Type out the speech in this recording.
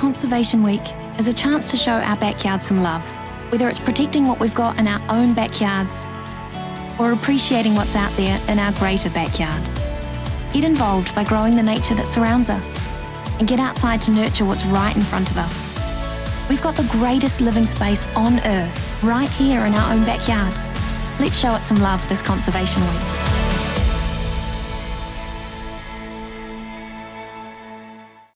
Conservation Week is a chance to show our backyard some love, whether it's protecting what we've got in our own backyards or appreciating what's out there in our greater backyard. Get involved by growing the nature that surrounds us and get outside to nurture what's right in front of us. We've got the greatest living space on Earth right here in our own backyard. Let's show it some love this Conservation Week.